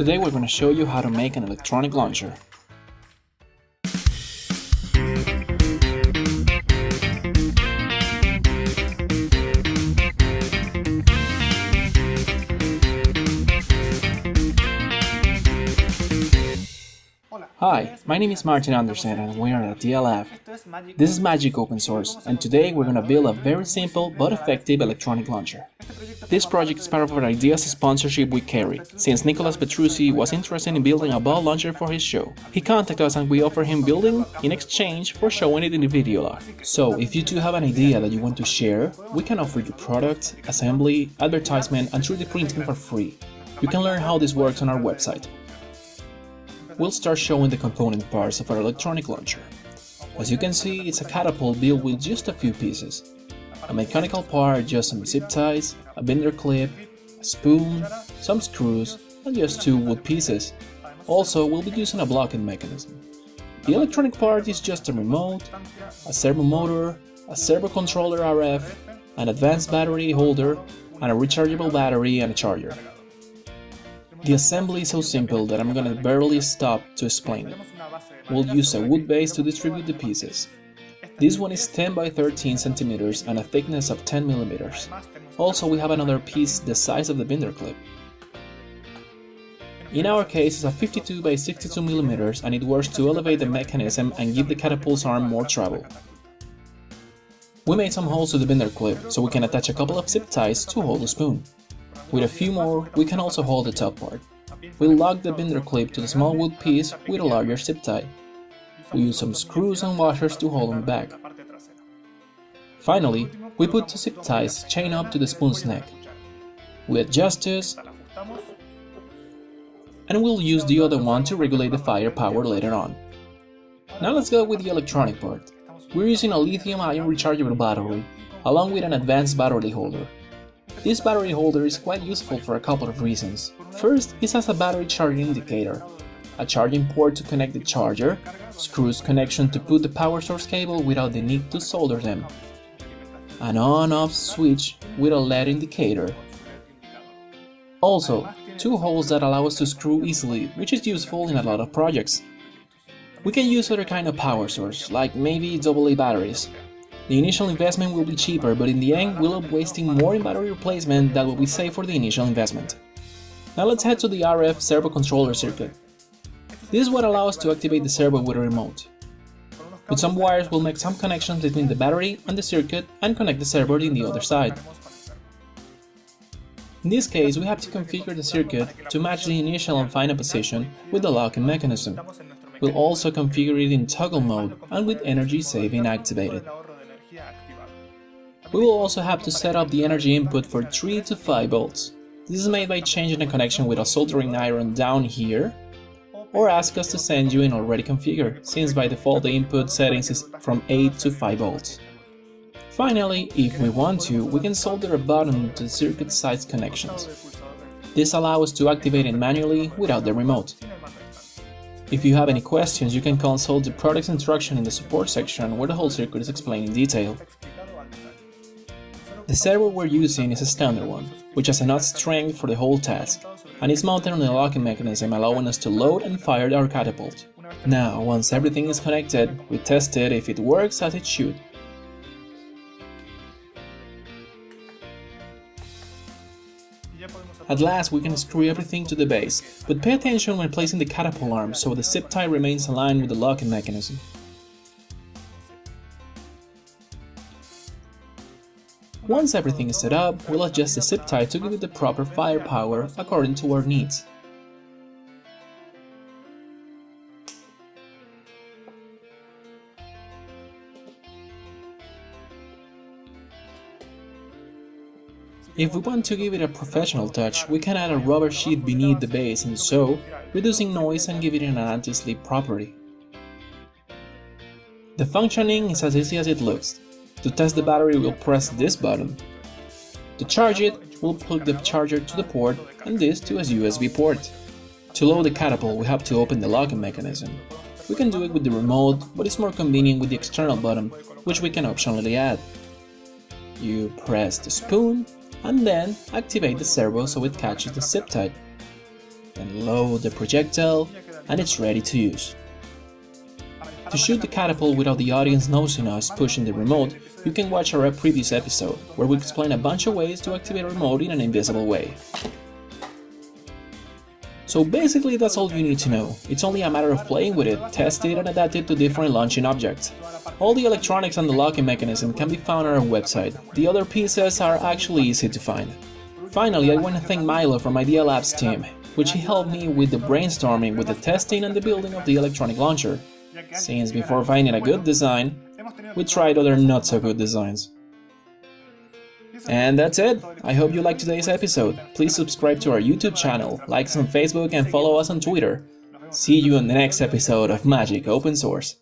Today we're going to show you how to make an electronic launcher. Hi, my name is Martin Andersen and we are at DLF. This is Magic Open Source and today we're going to build a very simple but effective electronic launcher. This project is part of our Ideas sponsorship with Kerry, since Nicolas Petrucci was interested in building a ball launcher for his show. He contacted us and we offered him building in exchange for showing it in the video log. So if you too have an idea that you want to share, we can offer you product, assembly, advertisement and 3D printing for free. You can learn how this works on our website we'll start showing the component parts of our electronic launcher. As you can see, it's a catapult built with just a few pieces. A mechanical part, just some zip ties, a binder clip, a spoon, some screws, and just two wood pieces. Also, we'll be using a blocking mechanism. The electronic part is just a remote, a servo motor, a servo controller RF, an advanced battery holder, and a rechargeable battery and a charger. The assembly is so simple that I'm gonna barely stop to explain it. We'll use a wood base to distribute the pieces. This one is 10 by 13 centimeters and a thickness of 10 millimeters. Also, we have another piece the size of the binder clip. In our case, it's a 52 by 62 millimeters and it works to elevate the mechanism and give the catapult's arm more travel. We made some holes to the binder clip so we can attach a couple of zip ties to hold the spoon. With a few more, we can also hold the top part. We'll lock the binder clip to the small wood piece with a larger zip tie. We use some screws and washers to hold them back. Finally, we put two zip ties chain up to the spoon's neck. We adjust this, and we'll use the other one to regulate the firepower later on. Now let's go with the electronic part. We're using a lithium-ion rechargeable battery, along with an advanced battery holder. This battery holder is quite useful for a couple of reasons. First, it has a battery charging indicator, a charging port to connect the charger, screws connection to put the power source cable without the need to solder them, an on-off switch with a LED indicator. Also, two holes that allow us to screw easily, which is useful in a lot of projects. We can use other kind of power source, like maybe AA batteries, the initial investment will be cheaper, but in the end we'll end up wasting more in battery replacement than what we save for the initial investment. Now let's head to the RF servo controller circuit. This is what allows us to activate the servo with a remote. With some wires we'll make some connections between the battery and the circuit and connect the servo in the other side. In this case we have to configure the circuit to match the initial and final position with the locking mechanism. We'll also configure it in toggle mode and with energy saving activated. We will also have to set up the energy input for 3 to 5 volts. This is made by changing the connection with a soldering iron down here, or ask us to send you in already configured, since by default the input settings is from 8 to 5 volts. Finally, if we want to, we can solder a button to the circuit side's connections. This allows us to activate it manually without the remote. If you have any questions, you can consult the product's instruction in the support section where the whole circuit is explained in detail. The servo we're using is a standard one, which has enough strength for the whole task, and is mounted on a locking mechanism allowing us to load and fire our catapult. Now, once everything is connected, we test it if it works as it should. At last we can screw everything to the base, but pay attention when placing the catapult arm so the zip tie remains aligned with the locking mechanism. Once everything is set up, we'll adjust the zip tie to give it the proper firepower according to our needs. If we want to give it a professional touch, we can add a rubber sheet beneath the base and so, reducing noise and giving it an anti-slip property. The functioning is as easy as it looks. To test the battery, we'll press this button. To charge it, we'll plug the charger to the port and this to a USB port. To load the catapult, we have to open the locking mechanism. We can do it with the remote, but it's more convenient with the external button, which we can optionally add. You press the spoon, and then activate the servo so it catches the zip tie. then load the projectile, and it's ready to use. To shoot the catapult without the audience noticing us pushing the remote, you can watch our previous episode, where we explain a bunch of ways to activate a remote in an invisible way. So basically that's all you need to know, it's only a matter of playing with it, test it and adapt it to different launching objects. All the electronics and the locking mechanism can be found on our website, the other pieces are actually easy to find. Finally, I want to thank Milo from Idea Labs team, which he helped me with the brainstorming with the testing and the building of the electronic launcher, since before finding a good design, we tried other not so good designs. And that's it! I hope you liked today's episode. Please subscribe to our YouTube channel, like us on Facebook and follow us on Twitter. See you on the next episode of Magic Open Source.